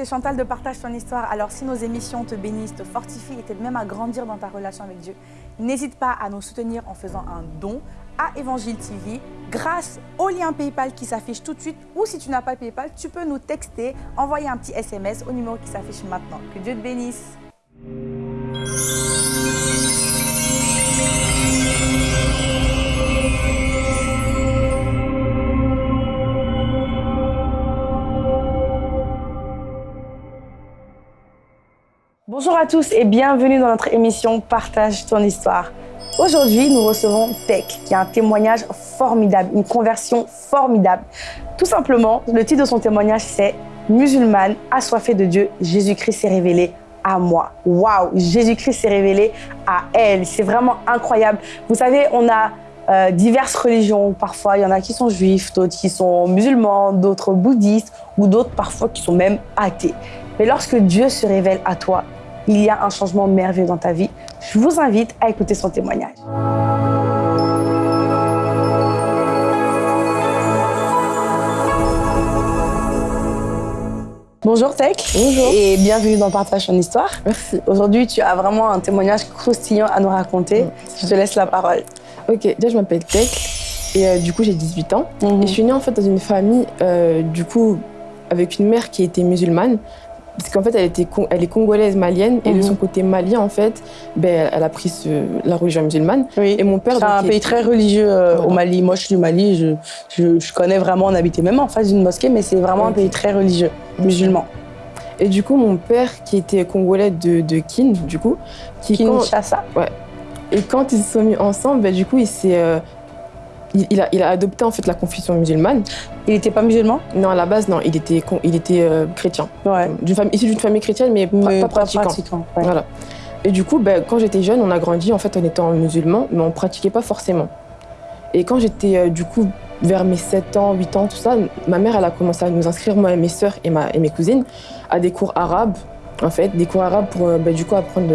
c'est Chantal de Partage ton histoire. Alors si nos émissions te bénissent, te fortifient et t'aident même à grandir dans ta relation avec Dieu, n'hésite pas à nous soutenir en faisant un don à Évangile TV grâce au lien PayPal qui s'affiche tout de suite ou si tu n'as pas PayPal, tu peux nous texter, envoyer un petit SMS au numéro qui s'affiche maintenant. Que Dieu te bénisse. Bonjour à tous et bienvenue dans notre émission Partage ton histoire. Aujourd'hui, nous recevons Tech, qui a un témoignage formidable, une conversion formidable. Tout simplement, le titre de son témoignage, c'est « Musulmane, assoiffée de Dieu, Jésus-Christ s'est révélé à moi. Waouh, Jésus-Christ s'est révélé à elle. C'est vraiment incroyable. Vous savez, on a euh, diverses religions. Parfois, il y en a qui sont juifs, d'autres qui sont musulmans, d'autres bouddhistes, ou d'autres parfois qui sont même athées. Mais lorsque Dieu se révèle à toi, il y a un changement merveilleux dans ta vie. Je vous invite à écouter son témoignage. Bonjour Tech. Bonjour. Et bienvenue dans Partage ton histoire. Merci. Aujourd'hui, tu as vraiment un témoignage croustillant à nous raconter. Je te laisse la parole. Ok, déjà je m'appelle Tech et euh, du coup j'ai 18 ans. Mhm. Et je suis née en fait dans une famille euh, du coup avec une mère qui était musulmane. Parce qu'en fait, elle, était, elle est congolaise malienne et de Mhm. son côté malien, en fait, ben, elle a pris ce- la religion musulmane. Oui. Et mon père. C'est un pays est- très religieux euh, au. Mali. Moi, je suis du Mali. Je, je, je connais vraiment, on habitait même en face d'une mosquée, mais c'est vraiment un pays très religieux, musulman. Et du coup, mon père, qui était congolais de, de Kin, du coup, qui quand, Kinshasa. et quand ils se sont mis ensemble, ben, du coup, il s'est. euh, il, il a, il a adopté en fait la confession musulmane. Il n'était pas musulman? Non, à la base, non, il était, il était euh, chrétien. Ouais. D'une famille, issu d'une famille chrétienne, mais, pas- Mais pas, pratiquant. ouais. Voilà. Et du coup, ben, quand j'étais jeune, on a grandi en fait en étant musulman, mais on pratiquait pas forcément. Et quand j'étais euh, du coup vers mes 7 ans, 8 ans, tout ça, ma mère elle a commencé à nous inscrire, moi et mes sœurs et, ma, et mes cousines, à des cours arabes, en fait, des cours arabes pour euh, ben, du coup apprendre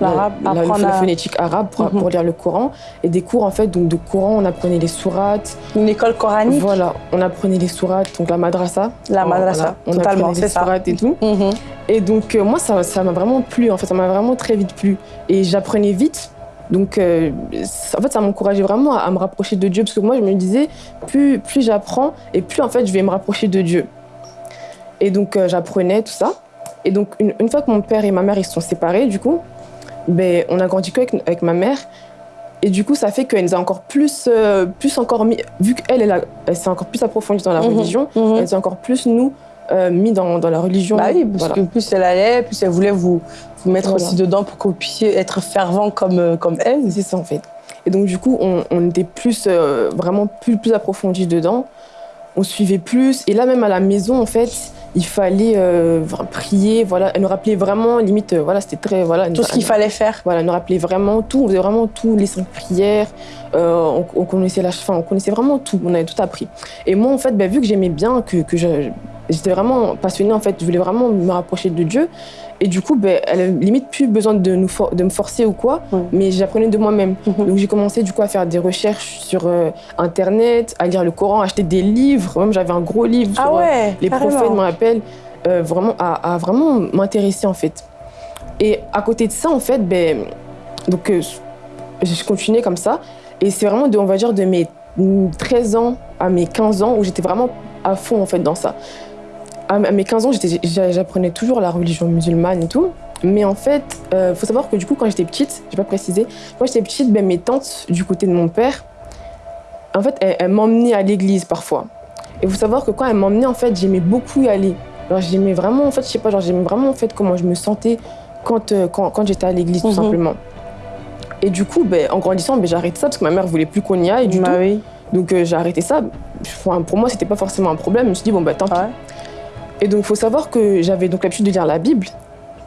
la, la- la phonétique arabe pour, Mhm. pour lire le Coran. Et des cours en fait, donc de Coran, on apprenait les sourates. Une école coranique Voilà, on apprenait les sourates, donc la madrasa. La madrasa, on totalement, c'est les ça. sourates et tout. Mhm. Et donc, euh, moi, ça ça m'a vraiment plu, en fait, ça m'a vraiment très vite plu. Et j'apprenais vite. Donc, euh, en fait, ça m'encourageait vraiment à, à me rapprocher de Dieu, parce que moi, je me disais, plus, plus j'apprends, et plus, en fait, je vais me rapprocher de Dieu. Et donc, euh, j'apprenais tout ça. Et donc, une, une fois que mon père et ma mère, ils se sont séparés, du coup, ben, on a grandi qu'avec avec ma mère. Et du coup, ça fait qu'elle nous a encore plus, euh, plus encore mis, vu qu'elle, elle, a- elle s'est encore plus approfondie dans la Mhm. religion, Mhm. elle s'est encore plus, nous, euh, mis dans, dans la religion. Bah oui, parce Voilà. que plus elle allait, plus elle voulait vous, vous mettre Voilà. aussi dedans pour que vous puissiez être fervent comme, euh, comme elle. C'est ça en fait. Et donc du coup, on, on était plus, euh, vraiment plus, plus approfondis dedans. On suivait plus. Et là même à la maison, en fait, il fallait euh, prier. Voilà, elle nous rappelait vraiment, limite, euh, voilà, c'était très, voilà. Tout ce qu'il fallait faire. Voilà, elle nous rappelait vraiment tout. On faisait vraiment tout, les cinq prières. Euh, on, on connaissait la, enfin, on connaissait vraiment tout. On avait tout appris. Et moi, en fait, ben, vu que j'aimais bien, que, que j'étais vraiment passionnée, en fait, je voulais vraiment me rapprocher de Dieu. Et du coup, ben, elle a limite plus besoin de, nous for- de me forcer ou quoi, mais j'apprenais de moi-même. Mhm. Donc j'ai commencé du coup à faire des recherches sur euh, internet, à lire le Coran, à acheter des livres. Même j'avais un gros livre Ah sur euh, les carrément. prophètes, me rappelle, euh, vraiment à, à vraiment m'intéresser en fait. Et à côté de ça, en fait, ben, donc je continuais comme ça. Et c'est vraiment de, on va dire, de mes 13 ans à mes 15 ans où j'étais vraiment à fond en fait dans ça. À mes 15 ans, j'apprenais toujours la religion musulmane et tout. Mais en fait, il faut savoir que du coup, quand j'étais petite, j'ai pas précisé, quand j'étais petite, ben, mes tantes du côté de mon père, en fait, elles, elles m'emmenaient à l'église parfois. Et il faut savoir que quand elles m'emmenaient, en fait, j'aimais beaucoup y aller. Alors, j'aimais vraiment, en fait, je sais pas, genre, j'aimais vraiment, en fait, comment je me sentais quand, euh, quand, quand j'étais à l'église, tout Mhm. simplement. Et du coup, ben, en grandissant, ben, j'ai arrêté ça parce que ma mère voulait plus qu'on y aille du Bah tout. oui. Donc euh, j'ai arrêté ça. Enfin, pour moi, c'était pas forcément un problème. Je me suis dit, bon, bah tant pis. Et donc, il faut savoir que j'avais donc l'habitude de lire la Bible.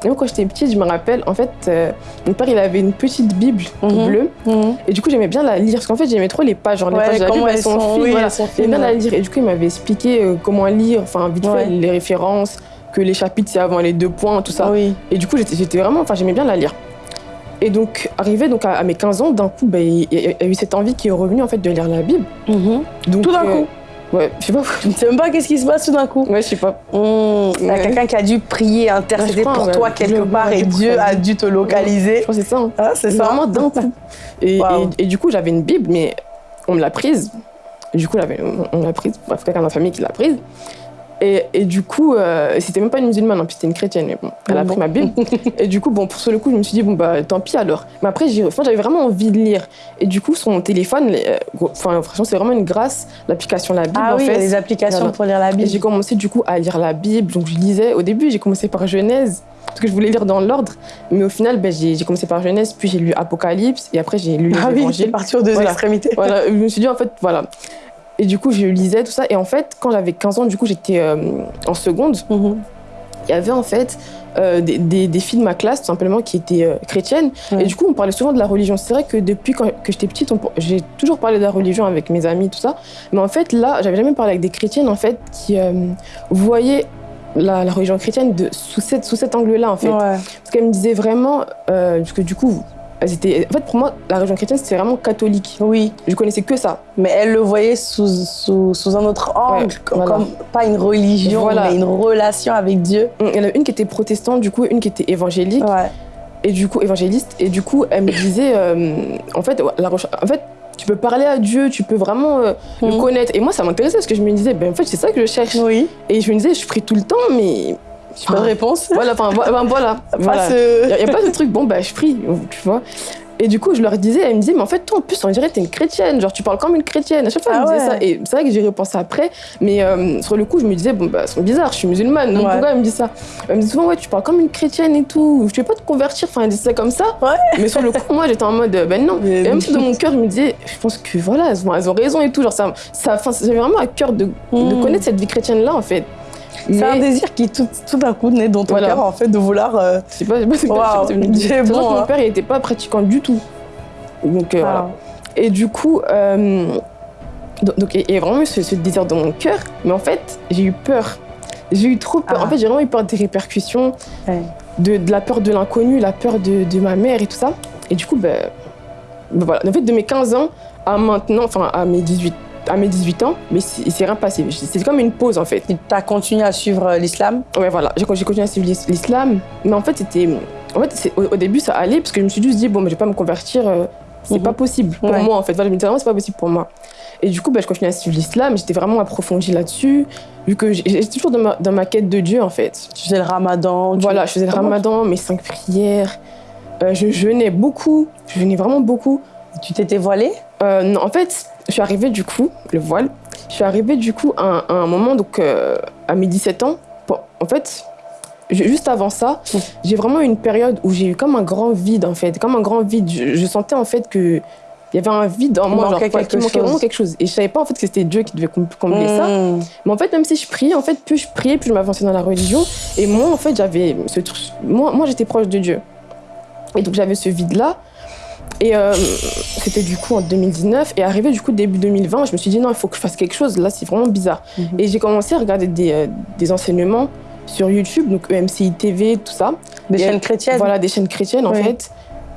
Et moi, quand j'étais petite, je me rappelle, en fait, euh, mon père, il avait une petite Bible Mhm. bleue. Mhm. Et du coup, j'aimais bien la lire. Parce qu'en fait, j'aimais trop les pages. Genre, les Ouais, pages de la Bible, elles sont sont, fines. oui, voilà. J'aimais bien la lire. Et du coup, il m'avait expliqué euh, comment lire, enfin, vite Ouais. fait, les références, que les chapitres, c'est avant les deux points, tout ça. Oui. Et du coup, j'étais vraiment, enfin, j'aimais bien la lire. Et donc, arrivé donc à, à mes 15 ans, d'un coup, ben, il y, a- il y a eu cette envie qui est revenue en fait de lire la Bible. Mhm. Donc, Tout d'un euh, coup. Ouais, je sais pas. Je ne sais même pas qu'est-ce qui se passe tout d'un coup. Ouais, je sais pas. Mmh, Il y a Ouais. quelqu'un qui a dû prier, intercéder Ouais, pour ouais. toi quelque part et Dieu a dû te localiser. Je crois que c'est ça. hein. Ah, c'est ça. Vraiment d'un coup. Et, Wow. et, et du coup, j'avais une Bible, mais on me l'a prise. Du coup, on l'a prise. Bref, quelqu'un de ma famille qui l'a prise. Et, et du coup, euh, c'était même pas une musulmane, en plus c'était une chrétienne. Mais bon, elle a pris ma Bible. et du coup, bon, pour ce coup, je me suis dit, bon, bah tant pis alors. Mais après, j'ai- enfin, j'avais vraiment envie de lire. Et du coup, sur mon téléphone, les- euh, enfin, franchement, c'est vraiment une grâce, l'application La Bible, Ah en oui, fait. des applications Voilà. pour lire la Bible. j'ai commencé du coup à lire la Bible, donc je lisais. Au début, j'ai commencé par Genèse, parce que je voulais lire dans l'ordre. Mais au final, ben, j'ai j'ai commencé par Genèse, puis j'ai lu Apocalypse, et après j'ai lu les Ah oui, évangiles. parti aux deux Voilà. extrémités. Voilà, je me suis dit en fait, voilà. Et du coup, je lisais tout ça. Et en fait, quand j'avais 15 ans, du coup, j'étais euh, en seconde. Mhm. Il y avait en fait euh, des, des- des filles de ma classe, tout simplement, qui étaient euh, chrétiennes. Ouais. Et du coup, on parlait souvent de la religion. C'est vrai que depuis quand, que j'étais petite, j'ai toujours parlé de la religion avec mes amis, tout ça. Mais en fait, là, j'avais jamais parlé avec des chrétiennes, en fait, qui voyaient la, la religion chrétienne de, sous, cette, sous cet angle-là, en fait. Ouais. Parce qu'elles me disaient vraiment, euh, parce que du coup, étaient, en fait, pour moi, la religion chrétienne, c'était vraiment catholique. Oui, Je connaissais que ça. mais elle le voyait sous, sous, sous un autre angle, Ouais, comme, voilà. pas une religion, Voilà. mais une relation avec Dieu. Il y en a une qui était protestante, du coup, une qui était évangélique, Ouais. et du coup, évangéliste. Et du coup, elle me disait, euh, en, fait, la, reche- en fait, tu peux parler à Dieu, tu peux vraiment euh, le Mhm. connaître. Et moi, ça m'intéressait parce que je me disais, ben, en fait, c'est ça que je cherche. Oui, Et je me disais, je prie tout le temps, mais. Pas de réponse. Voilà, enfin, vo- ben, voilà. Ce- Il n'y a, pas de truc, bon, bah, je prie, tu vois. Et du coup, je leur disais, elle me disait, mais en fait, toi, en plus, on dirait que t'es une chrétienne, genre, tu parles comme une chrétienne. À chaque fois, elle Ah me disait ouais. ça. Et c'est vrai que j'ai repensé après, mais euh, sur le coup, je me disais, bon, bah, c'est bizarre, je suis musulmane, donc Ouais. pourquoi elle me dit ça Elle me dit souvent, ouais, tu parles comme une chrétienne et tout, je vais pas te convertir, enfin, elle disait ça comme ça. Ouais. Mais sur le coup, moi, j'étais en mode, ben non. Mais- Et même si dans mon cœur, je me disais, je pense que voilà, elles ont, elles ont raison et tout, genre, ça, ça, j'avais vraiment à cœur de, de Mhm. connaître cette vie chrétienne-là, en fait. C'est un désir qui tout, tout d'un coup naît dans ton Voilà. cœur, en fait, de vouloir. euh, pas, pas, c'est pas- pas, c'est vrai bon, que hein. mon père, il était pas pratiquant du tout. Donc, euh, voilà. Et du coup, euh, donc, donc, il y a vraiment eu ce, ce désir dans mon cœur, mais en fait, j'ai eu peur. J'ai eu trop peur. Ah. En fait, j'ai vraiment eu peur des répercussions, Ouais. de, de la peur de l'inconnu, la peur de, de ma mère et tout ça. Et du coup, ben, ben voilà. En fait, de mes 15 ans à maintenant, enfin à mes 18, à mes 18 ans, mais il s'est rien passé. C'est comme une pause en fait. Tu as continué à suivre euh, l'islam? Ouais, voilà. J'ai continué à suivre l'is- l'islam, mais en fait, c'était. En fait, au, début, ça allait, parce que je me suis juste dit, bon, mais je vais pas me convertir, euh, c'est Mhm. pas possible pour Ouais. moi, en fait. Voilà, je me disais vraiment, c'est pas possible pour moi. Et du coup, bah, je continuais à suivre l'islam, j'étais vraiment approfondie là-dessus, vu que j'étais toujours dans ma, dans ma quête de Dieu, en fait. Tu faisais le ramadan tu- Voilà, je faisais le ramadan, mes cinq prières, euh, je jeûnais beaucoup, je jeûnais vraiment beaucoup. Tu t'étais voilée? Euh, non, en fait, je suis arrivée du coup, le voile, je suis arrivée du coup à, un- à un moment, donc euh, à mes 17 ans. Bon, en fait, ju- juste avant ça, j'ai vraiment eu une période où j'ai eu comme un grand vide en fait, comme un grand vide. Je, je sentais en fait que il y avait un vide en moi, genre quelque manquait chose. vraiment quelque chose. Et je savais pas en fait que c'était Dieu qui devait com- combler ça. Mmh. Mais en fait, même si je priais, en fait, plus je priais, plus je m'avançais dans la religion. Et moi, en fait, j'avais ce truc. Moi, moi j'étais proche de Dieu. Et donc, j'avais ce vide-là. Et euh, c'était du coup en 2019. Et arrivé du coup début 2020, je me suis dit non, il faut que je fasse quelque chose. Là, c'est vraiment bizarre. Mhm. Et j'ai commencé à regarder des, euh, des enseignements sur YouTube, donc EMCI TV, tout ça. Des Et chaînes chrétiennes Voilà, des chaînes chrétiennes en fait.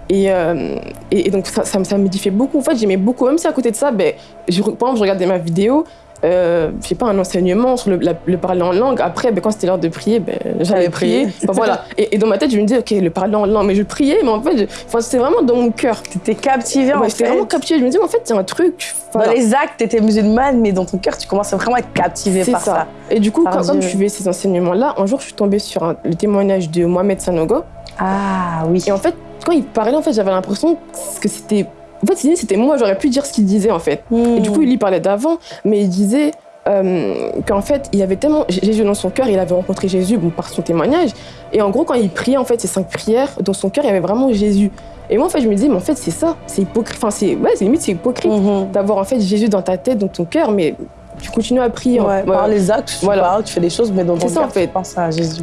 Et, euh, et, et donc ça, ça, me- ça m'édifiait beaucoup. En fait, j'aimais beaucoup, même si à côté de ça, ben, je, par exemple, je regardais ma vidéo, euh, je sais pas, un enseignement sur le, la- le parler en langue. Après, ben, quand c'était l'heure de prier, ben, j'allais prier. Enfin, voilà. Et, et dans ma tête, je me disais, ok, le parler en langue, mais je priais, mais en fait, enfin, c'était vraiment dans mon cœur. T'étais captivée en Ouais, J'étais fait. vraiment captivée. Je me disais, mais en fait, c'est un truc. voilà. Dans les actes, t'étais musulmane, mais dans ton cœur, tu vraiment à être captivée par ça. ça. Et du coup, quand, je suivais ces enseignements-là, un jour, je suis tombée sur un- le témoignage de Mohamed Sanogo. Ah oui. Et en fait, quand il parlait, en fait, j'avais l'impression que c'était. En fait, c'était- c'était moi, j'aurais pu dire ce qu'il disait, en fait. Et du coup, il y parlait d'avant, mais il disait euh, qu'en fait, il y avait tellement Jésus dans son cœur, il avait rencontré Jésus bon, par son témoignage. Et en gros, quand il priait, en fait, ces cinq prières, dans son cœur, il y avait vraiment Jésus. Et moi, en fait, je me disais, mais en fait, c'est ça, c'est hypocrite. Enfin, c'est ouais, limite, c'est hypocrite Mhm. d'avoir en fait Jésus dans ta tête, dans ton cœur, mais tu continues à prier. Ouais, hein. Par Ouais. les actes, tu Voilà. parles, tu fais des choses, mais dans ton ça, cœur, en fait. tu penses à Jésus.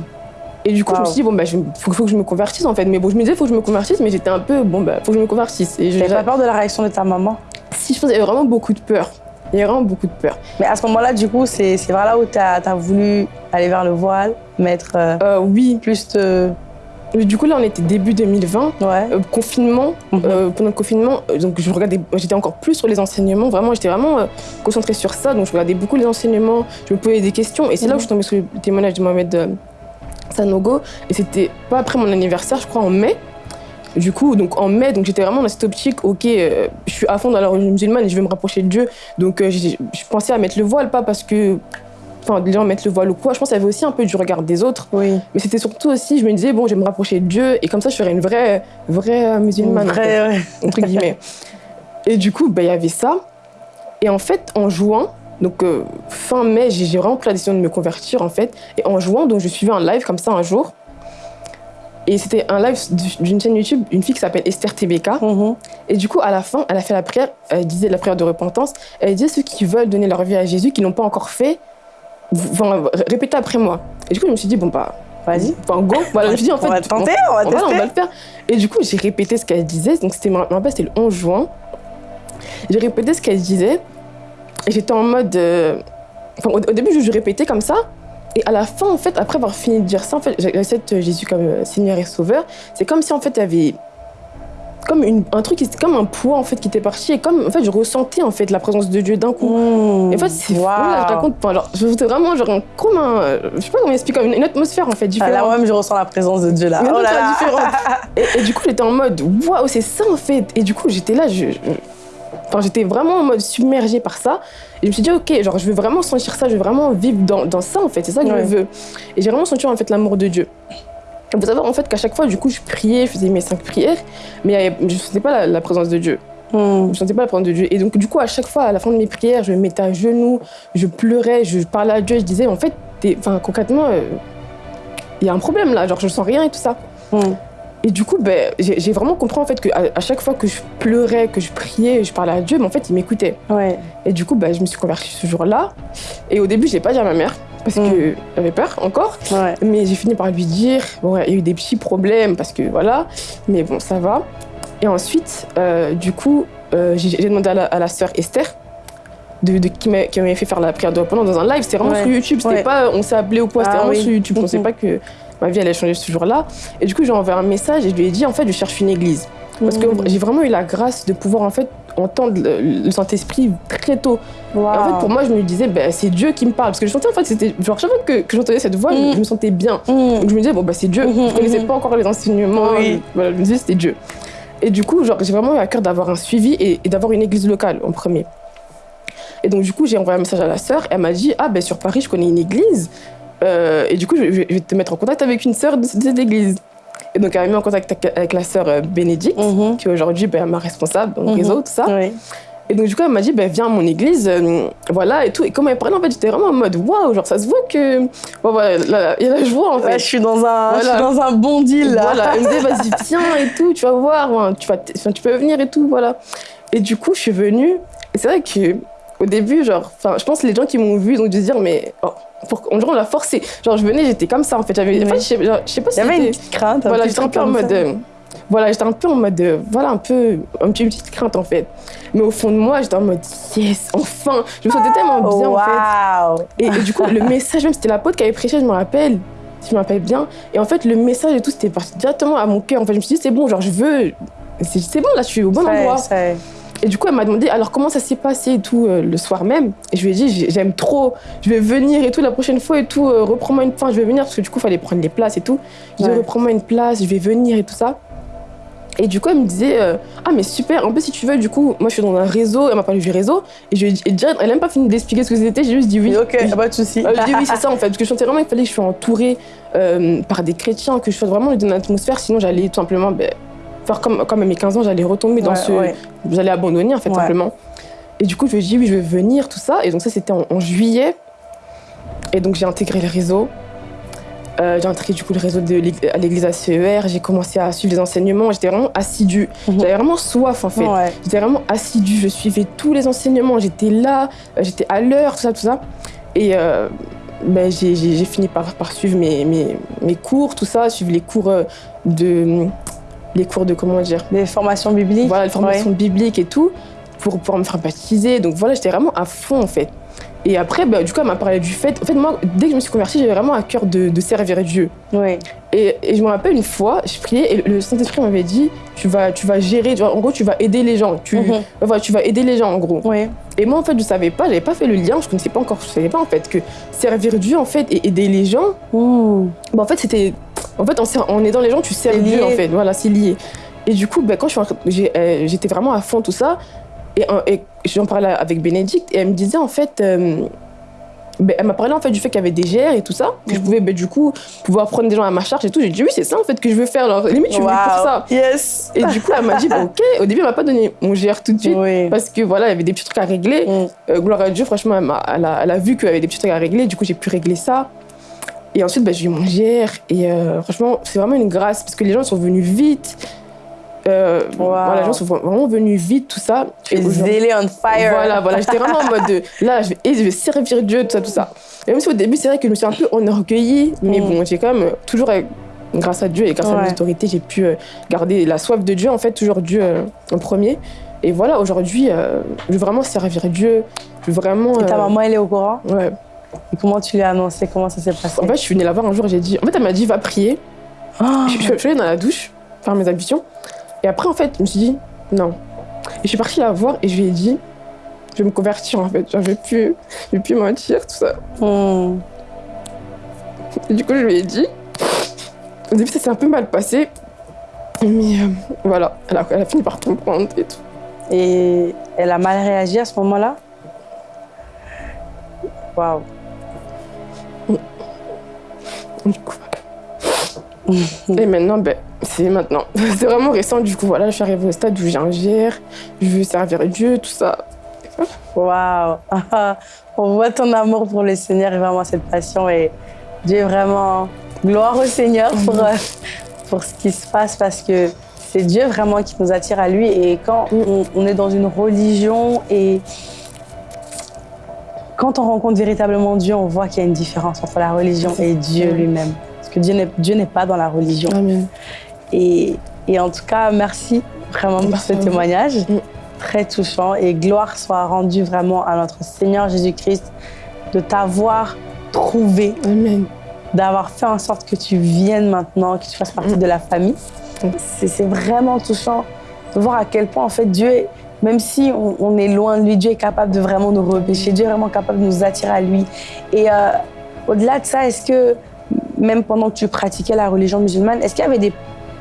Et du coup, je me suis dit, bon, bah, il faut, faut que je me convertisse, en fait. Mais bon, je me disais, faut que je me convertisse, mais j'étais un peu, bon, bah, faut que je me convertisse. Et je, T'avais pas peur de la réaction de ta maman? Si je pense, il y avait vraiment beaucoup de peur. Il y avait vraiment beaucoup de peur. Mais à ce moment-là, du coup, c'est vers là où tu as, voulu aller vers le voile, mettre euh, Euh, oui, plus de. Mais du coup, là, on était début 2020. Ouais. Euh, confinement, Mhm. euh, pendant le confinement, euh, donc je regardais, j'étais encore plus sur les enseignements, vraiment, j'étais vraiment euh, concentrée sur ça, donc je regardais beaucoup les enseignements, je me posais des questions, et c'est là où Mhm. je suis tombée sur le témoignage de Mohamed euh, Sanogo, et c'était pas après mon anniversaire, je crois en mai. Du coup, donc en mai, donc j'étais vraiment dans cette optique, ok, euh, je suis à fond dans la religion musulmane et je veux me rapprocher de Dieu, donc euh, je pensais à mettre le voile, pas parce que, enfin, les gens mettent le voile ou quoi, je pense qu'il y avait aussi un peu du regard des autres, Oui. mais c'était surtout aussi, je me disais, bon, je vais me rapprocher de Dieu, et comme ça, je serais une vraie, vraie euh, musulmane. en fait Vrai, ouais. entre guillemets. Et du coup, bah, il y avait ça. Et en fait, en juin, donc euh, fin mai, j'ai vraiment pris la décision de me convertir en fait. Et en juin, donc je suivais un live comme ça un jour. Et c'était un live d'une chaîne YouTube, une fille qui s'appelle Esther TBK. Mhm. Et du coup, à la fin, elle a fait la prière, elle disait la prière de repentance. Elle disait ceux qui veulent donner leur vie à Jésus, qui l'ont pas encore fait, vont répéter après moi. Et du coup, je me suis dit, bon, bah, Vas-y. enfin, go. Voilà, je me suis dit, en fait, on va tenter, on va voilà, on va le faire. Et du coup, j'ai répété ce qu'elle disait. Donc, c'était le 11 juin. J'ai répété ce qu'elle disait. Et j'étais en mode. euh, Enfin, au, au début, je, je répétais comme ça. Et à la fin, en fait, après avoir fini de dire ça, en fait, j'accepte Jésus comme euh, Seigneur et Sauveur. C'est comme si, en fait, il y avait. Comme une, un truc, c'était comme un poids, en fait, qui était parti. Et comme, en fait, je ressentais, en fait, la présence de Dieu d'un coup. Mmh. Et en fait, c'est fou, Waouh. là, je raconte. Genre, je vraiment, genre, un- comme un. euh, Je sais pas comment expliquer, comme une, une atmosphère, en fait, Ah, différente. là, même, je ressens la présence de Dieu là. Oh là là. Et, et du coup, j'étais en mode, waouh, c'est ça en fait. Et du coup, j'étais là, je, je- enfin, j'étais vraiment en mode submergée par ça. Et je me suis dit, ok, genre, je veux vraiment sentir ça, je veux vraiment vivre dans, dans ça en fait, c'est ça que Ouais. je veux. Et j'ai vraiment senti en fait l'amour de Dieu. Il faut savoir en fait qu'à chaque fois, du coup, je priais, je faisais mes cinq prières, mais avait- je ne sentais pas la, la présence de Dieu. Mmh. Je ne sentais pas la présence de Dieu. Et donc, du coup, à chaque fois, à la fin de mes prières, je me mettais à genoux, je pleurais, je parlais à Dieu, je disais, en fait, enfin, concrètement, euh, il y a un problème là, genre, je sens rien et tout ça. Mmh. Et du coup, ben, j'ai vraiment compris en fait qu'à à chaque fois que je pleurais, que je priais, je parlais à Dieu, mais en fait, il m'écoutait. Ouais. Et du coup, ben, je me suis convertie ce jour-là. Et au début, je l'ai pas dit à ma mère parce Mm. que j'avais peur encore. Ouais. Mais j'ai fini par lui dire. Bon, il y a eu des petits problèmes parce que voilà, mais bon, ça va. Et ensuite, euh, du coup, euh, j'ai demandé à la, à la sœur Esther. De, de- qui m'a- qui m'avait fait faire la prière de repentance dans un live. C'était vraiment Ouais. sur YouTube. C'était Ouais. pas on s'est appelé ou quoi. C'était Ah vraiment oui. sur YouTube. Je pensais Mhm. pas que ma vie allait changer ce jour-là. Et du coup, j'ai envoyé un message et je lui ai dit en fait, je cherche une église. Parce que Mmh. j'ai vraiment eu la grâce de pouvoir en fait entendre le, Saint-Esprit très tôt. En fait, pour moi, je me disais, ben, c'est Dieu qui me parle. Parce que je sentais en fait, c'était. Genre, chaque fois que, que j'entendais cette voix, je- Mm. je, me sentais bien. Mmh. Donc je me disais, bon, bah, c'est Dieu. Je connaissais mhm. pas encore les enseignements. Oui. je- Voilà, je me disais, c'était Dieu. Et du coup, genre, j'ai vraiment eu à cœur d'avoir un suivi et, et d'avoir une église locale en premier. Et donc, du coup, j'ai envoyé un message à la sœur. Elle m'a dit, ah, ben, sur Paris, je connais une église. Euh, et du coup, je, vais te mettre en contact avec une sœur de, cette église. Et donc, elle m'a mis en contact avec, la sœur euh, Bénédicte, Mmh. qui est aujourd'hui ben, ma responsable dans le Mhm. réseau, tout ça. Et donc, du coup, elle m'a dit, ben, viens à mon église, euh, voilà, et tout. Et comme elle parlait, en fait, j'étais vraiment en mode, waouh, genre, ça se voit que. Bon, voilà, là, il y a la joie, en fait. Ouais, je suis dans un, je suis dans un bon deal là. Voilà, elle me disait, vas-y, viens et tout, tu vas voir, tu, vas tu peux venir et tout, voilà. Et du coup, je suis venue, et c'est vrai que au début, genre, je pense que les gens qui m'ont vu, ils ont dû se dire, mais oh, pour, on l'a forcé. Genre, je venais, j'étais comme ça, en fait. J'avais, en fait, je sais, genre, je sais pas Il si y avait une petite crainte. voilà, petit j'étais un peu en mode. euh, voilà, j'étais un peu en mode. euh, voilà, un peu. Un petit, une petite crainte, en fait. Mais au fond de moi, j'étais en mode, yes, enfin Je me sentais tellement bien, en fait. Et, et du coup, le message, même, c'était la pote qui avait prêché, je me rappelle, si je me rappelle bien. Et en fait, le message et tout, c'était parti directement à mon cœur. En fait, je me suis dit, c'est bon, genre, je veux. C'est bon, là, je suis au bon endroit. Et du coup, elle m'a demandé, alors, comment ça s'est passé et tout, euh, le soir même? Et je lui ai dit, j'ai- j'aime trop, je vais venir et tout, la prochaine fois et tout, euh, reprends-moi une. Enfin, je vais venir, parce que du coup, il fallait prendre les places et tout. Je dis, Ouais. reprends-moi une place, je vais venir et tout ça. Et du coup, elle me disait, euh, ah, mais super, en plus, si tu veux, du coup, moi, je suis dans un réseau, elle m'a parlé du réseau. Et je lui ai dit, et déjà, elle n'a même pas fini d'expliquer ce que c'était, j'ai juste dit oui. Ok, pas de souci. Euh, je dis oui, c'est ça en fait, parce que je sentais vraiment qu'il fallait que je sois entourée euh, par des chrétiens, que je sois vraiment dans une atmosphère, sinon j'allais tout simplement ben, faire comme, comme à mes 15 ans, j'allais retomber dans Ouais, ce. ouais. J'allais abandonner en fait, Ouais. simplement. Et du coup, je ai dit oui, je vais venir, tout ça. Et donc, ça, c'était en, en juillet. Et donc, j'ai intégré le réseau. Euh, j'ai intégré du coup le réseau de à l'église ACER, j'ai commencé à suivre les enseignements, j'étais vraiment assidue. Mhm. J'avais vraiment soif en fait. Ouais. J'étais vraiment assidue, je suivais tous les enseignements, j'étais là, euh, j'étais à l'heure, tout ça, tout ça. Et euh, ben, j'ai fini par, par suivre mes, mes, mes cours, tout ça, suivre les cours de. Les cours de comment dire Des formations bibliques. Voilà, les formations bibliques et tout, pour pouvoir me faire baptiser. Donc voilà, j'étais vraiment à fond en fait. Et après, bah, du coup, elle m'a parlé du fait. En fait, moi, dès que je me suis convertie, j'avais vraiment à cœur de, de servir Dieu. Et, et je me rappelle une fois, je priais et le Saint-Esprit m'avait dit tu vas, tu vas gérer, tu en gros, tu vas aider les gens. Tu, voilà, tu vas aider les gens, en gros. Et moi, en fait, je savais pas, j'avais pas fait le lien, je connaissais pas encore, je savais pas, en fait, que servir Dieu, en fait, et aider les gens, bah, en fait, c'était. En fait, en, ser- en aidant les gens, tu sers Dieu, en fait. Voilà, c'est lié. Et du coup, bah, quand euh, j'étais vraiment à fond, tout ça. Et, et j'en parlais avec Bénédicte, et elle me disait, en fait. euh, bah, elle m'a parlé en fait du fait qu'il y avait des GR et tout ça, que je Mhm. pouvais bah, du coup pouvoir prendre des gens à ma charge et tout. J'ai dit oui, c'est ça en fait que je veux faire. Alors, limite, je suis venue pour Wow. ça. Yes. Et du coup, elle m'a dit bah, ok. Au début, elle m'a pas donné mon GR tout de suite Oui. parce que voilà, il y avait des petits trucs à régler. Mm. Euh, gloire à Dieu, franchement, elle, m'a- elle a, elle a vu qu'il y avait des petits trucs à régler, du coup j'ai pu régler ça. Et ensuite, bah, j'ai eu mon GR. Et euh, franchement, c'est vraiment une grâce parce que les gens sont venus vite. Euh, Wow. voilà, les gens sont vraiment venus vite, tout ça. Tu Et zélé on fire. Voilà, voilà, j'étais vraiment en mode de, là, je vais, et je vais servir Dieu, tout ça, tout ça. Et même si au début, c'est vrai que je me suis un peu enorgueillie, mais Mm. bon, j'ai quand même toujours, euh, grâce à Dieu et grâce à mes autorités, j'ai pu garder la soif de Dieu, en fait, toujours Dieu euh, en premier. Et voilà, aujourd'hui, euh, je veux vraiment servir Dieu. Je veux vraiment. Et ta maman, elle est au courant? Ouais. Et comment tu lui as annoncé? Comment ça s'est passé? En fait, je suis venue la voir un jour et j'ai dit. En fait, elle m'a dit, va prier. Ah. Je, je- je suis allée dans la douche, faire mes ablutions. Et après, en fait, je me suis dit, non. Et je suis partie la voir et je lui ai dit, je vais me convertir, en fait. Genre, je vais plus, je vais plus mentir, tout ça. Hmm. Et du coup, je lui ai dit. Au début, ça s'est un peu mal passé. Mais euh, voilà, elle a, elle a fini par comprendre et tout. Et elle a mal réagi à ce moment-là? Waouh. Du coup. Et maintenant, ben, c'est maintenant. C'est vraiment récent, du coup, voilà, je suis arrivée au stade où j'ai un GR, je veux servir Dieu, tout ça. Waouh. On voit ton amour pour le Seigneur et vraiment cette passion. Et Dieu est vraiment gloire au Seigneur pour, euh, pour ce qui se passe parce que c'est Dieu vraiment qui nous attire à lui. Et quand on, on est dans une religion et quand on rencontre véritablement Dieu, on voit qu'il y a une différence entre la religion et Dieu lui-même. Parce que Dieu n'est pas dans la religion. Amen. Et, et en tout cas, merci vraiment pour ce témoignage. Mm. Très touchant. Et gloire soit rendue vraiment à notre Seigneur Jésus-Christ de t'avoir trouvé, Amen. d'avoir fait en sorte que tu viennes maintenant, que tu fasses partie de la famille. Mm. C'est c'est vraiment touchant de voir à quel point, en fait, Dieu, est- même si on, on est loin de lui, Dieu est capable de vraiment nous repêcher. Dieu est vraiment capable de nous attirer à lui. Et euh, au-delà de ça, est-ce que, même pendant que tu pratiquais la religion musulmane, est-ce qu'il y avait des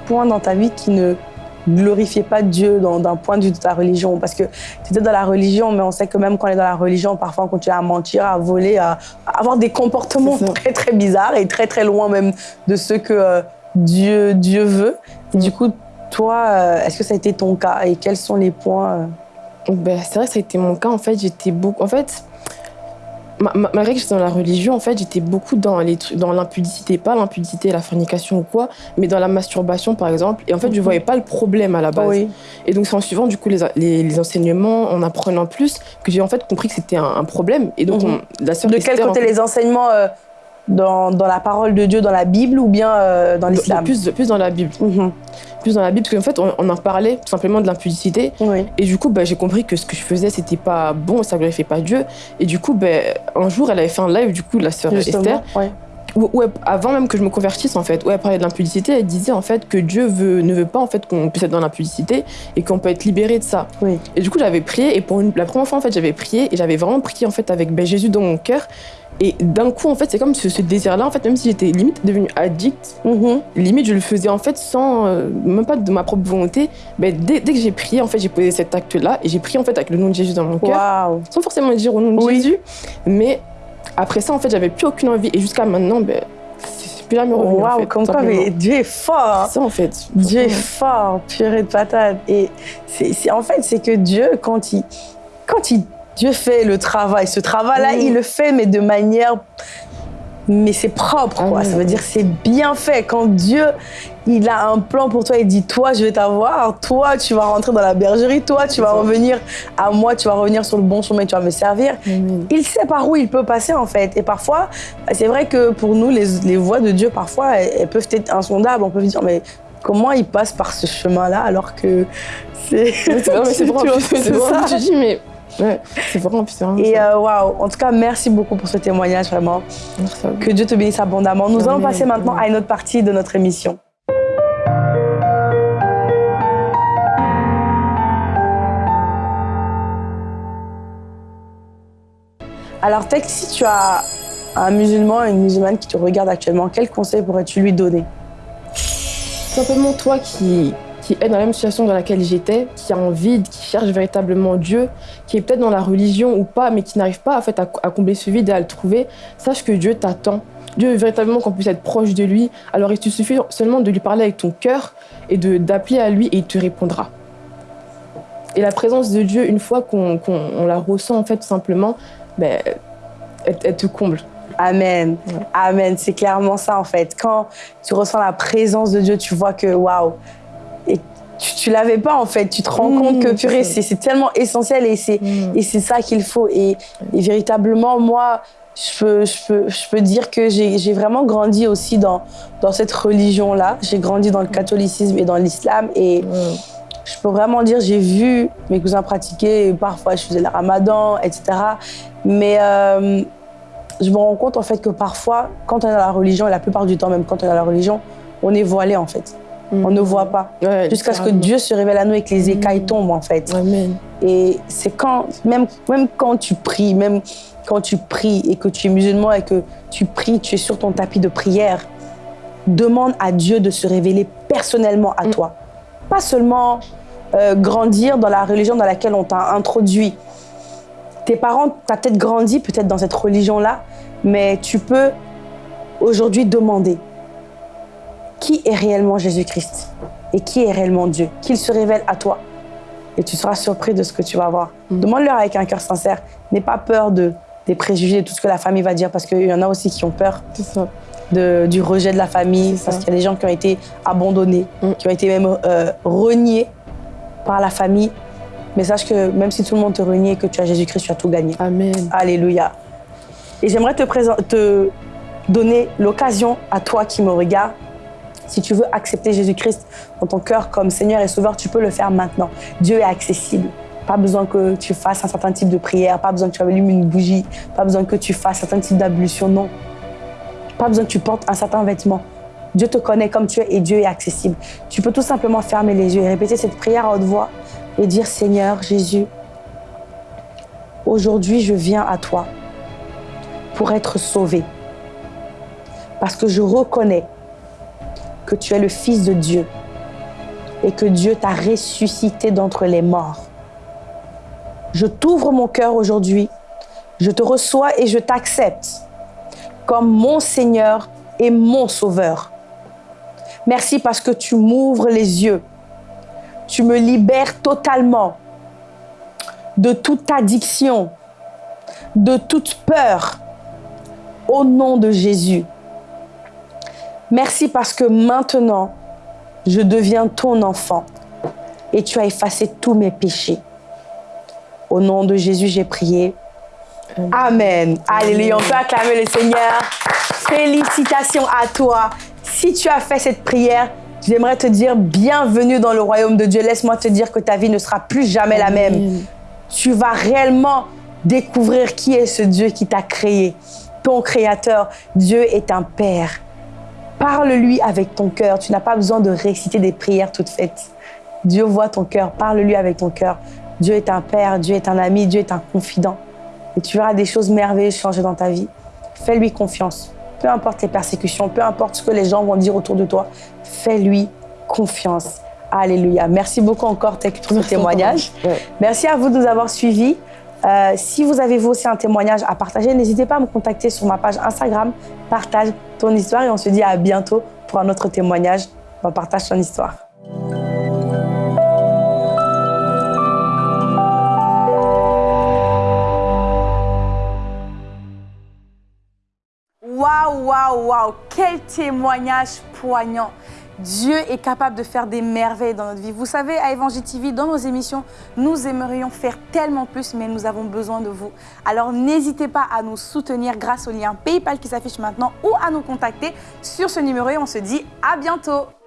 points dans ta vie qui ne glorifiaient pas Dieu d'un point de vue de ta religion? Parce que tu étais dans la religion, mais on sait que même quand on est dans la religion, parfois on continue à mentir, à voler, à, à avoir des comportements très très bizarres et très très loin même de ce que euh, Dieu, Dieu veut. Et du coup, toi, euh, est-ce que ça a été ton cas Et quels sont les points euh, Ben, c'est vrai que ça a été mon cas. En fait, j'étais beaucoup. En fait, ma- ma- malgré que j'étais dans la religion, en fait, j'étais beaucoup dans les trucs, dans l'impudicité, pas l'impudicité, la fornication ou quoi, mais dans la masturbation, par exemple. Et en fait, je Mhm. voyais pas le problème à la base. Oui. Et donc, c'est en suivant du coup les, les, les enseignements, en apprenant plus, que j'ai en fait compris que c'était un, un problème. Et donc, Mhm. on- la sœur De quel Esther, en côté fait, les enseignements euh, dans, dans la parole de Dieu, dans la Bible ou bien euh, dans l'islam? plus, plus dans la Bible. Mhm. Plus dans la Bible, parce qu'en fait, on, on en parlait tout simplement de l'impudicité. Oui. Et du coup, bah, j'ai compris que ce que je faisais, c'était pas bon, ça glorifiait pas Dieu. Et du coup, bah, un jour, elle avait fait un live, du coup, la sœur Esther, ouais. où, où elle- avant même que je me convertisse, en fait, où elle parlait de l'impudicité, elle disait en fait que Dieu veut, ne veut pas en fait qu'on puisse être dans l'impudicité et qu'on peut être libéré de ça. Oui. Et du coup, j'avais prié et pour une- la première fois, en fait, j'avais prié et j'avais vraiment prié en fait avec ben, Jésus dans mon cœur. Et d'un coup, en fait, c'est comme ce, ce désir-là, en fait, même si j'étais limite devenue addict, Mhm. limite je le faisais en fait sans euh, même pas de ma propre volonté ben, dès, dès que j'ai prié en fait j'ai posé cet acte là et j'ai prié en fait avec le nom de Jésus dans mon cœur sans forcément dire au nom de Oui. Jésus mais après ça en fait j'avais plus aucune envie et jusqu'à maintenant ben c'est plus revenu en Waouh, fait, comme quoi, mais Dieu est fort. C'est ça en fait Dieu est fort, purée de patate. Et c'est- en fait, c'est que Dieu, quand il, quand il, Dieu fait le travail, ce travail-là, Mm. il le fait, mais de manière, mais c'est propre, quoi. ouais. Ça veut dire c'est bien fait. Quand Dieu, il a un plan pour toi, il dit, toi, je vais t'avoir, toi, tu vas rentrer dans la bergerie, toi, tu vas revenir à moi, tu vas revenir sur le bon chemin, tu vas me servir Amen. il sait par où il peut passer en fait. Et parfois, c'est vrai que pour nous, les, les voies de Dieu, parfois, elles, peuvent être insondables. On peut se dire, mais comment il passe par ce chemin-là alors que c'est. C'est Tu ça. me dis mais Ouais, c'est vraiment, c'est vraiment Et euh, waouh, en tout cas, merci beaucoup pour ce témoignage, vraiment. Merci à vous. Que Dieu te bénisse abondamment. Nous allons passer maintenant à une autre partie de notre émission. Alors, Tech, si tu as un musulman et une musulmane qui te regardent actuellement, quel conseil pourrais-tu lui donner? Simplement toi qui, qui est dans la même situation dans laquelle j'étais, qui a un vide, qui cherche véritablement Dieu, qui est peut-être dans la religion ou pas, mais qui n'arrive pas en fait, à, à combler ce vide et à le trouver, sache que Dieu t'attend. Dieu veut véritablement qu'on puisse être proche de lui. Alors il te suffit seulement de lui parler avec ton cœur et d'appeler à lui et il te répondra. Et la présence de Dieu, une fois qu'on qu'on- on la ressent en fait tout simplement, ben, elle, elle te comble. Amen. Ouais. Amen. C'est clairement ça, en fait. Quand tu ressens la présence de Dieu, tu vois que, waouh, et tu, tu l'avais pas, en fait. Tu te rends Mmh, compte que, c'est purée, c'est tellement essentiel et c'est et c'est ça qu'il faut. Et, et véritablement, moi, je peux, je peux, je peux dire que j'ai vraiment grandi aussi dans, dans cette religion-là. J'ai grandi dans le catholicisme et dans l'islam. Et Ouais. je peux vraiment dire, j'ai vu mes cousins pratiquer. Parfois, je faisais le ramadan, etc. Mais euh, je me rends compte, en fait, que parfois, quand on est dans la religion, et la plupart du temps, même quand on est dans la religion, on est voilé, en fait. On ne voit pas. Ouais, Jusqu'à ce que. Dieu se révèle à nous et que les écailles Mm. tombent, en fait. Amen. Et c'est quand, même, même quand tu pries, même quand tu pries et que tu es musulman et que tu pries, tu es sur ton tapis de prière, demande à Dieu de se révéler personnellement à Mm. toi. Pas seulement euh, grandir dans la religion dans laquelle on t'a introduit. Tes parents, tu as peut-être grandi peut-être dans cette religion-là, mais tu peux aujourd'hui demander qui est réellement Jésus-Christ et qui est réellement Dieu, qu'il se révèle à toi et tu seras surpris de ce que tu vas voir. Mm. Demande-leur avec un cœur sincère. N'aie pas peur de, des préjugés, de tout ce que la famille va dire, parce qu'il y en a aussi qui ont peur C'est ça. de- du rejet de la famille, parce qu'il y a des gens qui ont été abandonnés, Mm. qui ont été même euh, reniés par la famille. Mais sache que même si tout le monde te renie et que tu as Jésus-Christ, tu as tout gagné. Amen. Alléluia. Et j'aimerais te, te donner l'occasion à toi qui me regarde. Si tu veux accepter Jésus-Christ dans ton cœur comme Seigneur et Sauveur, tu peux le faire maintenant. Dieu est accessible. Pas besoin que tu fasses un certain type de prière, pas besoin que tu allumes une bougie, pas besoin que tu fasses un certain type d'ablution, non. Pas besoin que tu portes un certain vêtement. Dieu te connaît comme tu es et Dieu est accessible. Tu peux tout simplement fermer les yeux et répéter cette prière à haute voix et dire Seigneur Jésus, aujourd'hui je viens à toi pour être sauvé. Parce que je reconnais que tu es le Fils de Dieu et que Dieu t'a ressuscité d'entre les morts. Je t'ouvre mon cœur aujourd'hui, je te reçois et je t'accepte comme mon Seigneur et mon Sauveur. Merci parce que tu m'ouvres les yeux, tu me libères totalement de toute addiction, de toute peur, au nom de Jésus. Merci parce que maintenant, je deviens ton enfant et tu as effacé tous mes péchés. Au nom de Jésus, j'ai prié. Amen. Alléluia. On peut acclamer le Seigneur. Félicitations à toi. Si tu as fait cette prière, j'aimerais te dire bienvenue dans le royaume de Dieu. Laisse-moi te dire que ta vie ne sera plus jamais la même tu vas réellement découvrir qui est ce Dieu qui t'a créé. Ton créateur, Dieu est un Père. Parle-lui avec ton cœur. Tu n'as pas besoin de réciter des prières toutes faites. Dieu voit ton cœur. Parle-lui avec ton cœur. Dieu est un Père, Dieu est un ami, Dieu est un confident. Et tu verras des choses merveilleuses changer dans ta vie. Fais-lui confiance. Peu importe les persécutions, peu importe ce que les gens vont dire autour de toi, fais-lui confiance. Alléluia. Merci beaucoup encore, Tech, pour ce témoignage. Ouais. Merci à vous de nous avoir suivis. Euh, si vous avez vous aussi un témoignage à partager, n'hésitez pas à me contacter sur ma page Instagram. Partage ton histoire et on se dit à bientôt pour un autre témoignage dans Partage ton histoire. Waouh, waouh, waouh, quel témoignage poignant. Dieu est capable de faire des merveilles dans notre vie. Vous savez, à Évangile TV, dans nos émissions, nous aimerions faire tellement plus, mais nous avons besoin de vous. Alors n'hésitez pas à nous soutenir grâce au lien PayPal qui s'affiche maintenant ou à nous contacter sur ce numéro et on se dit à bientôt.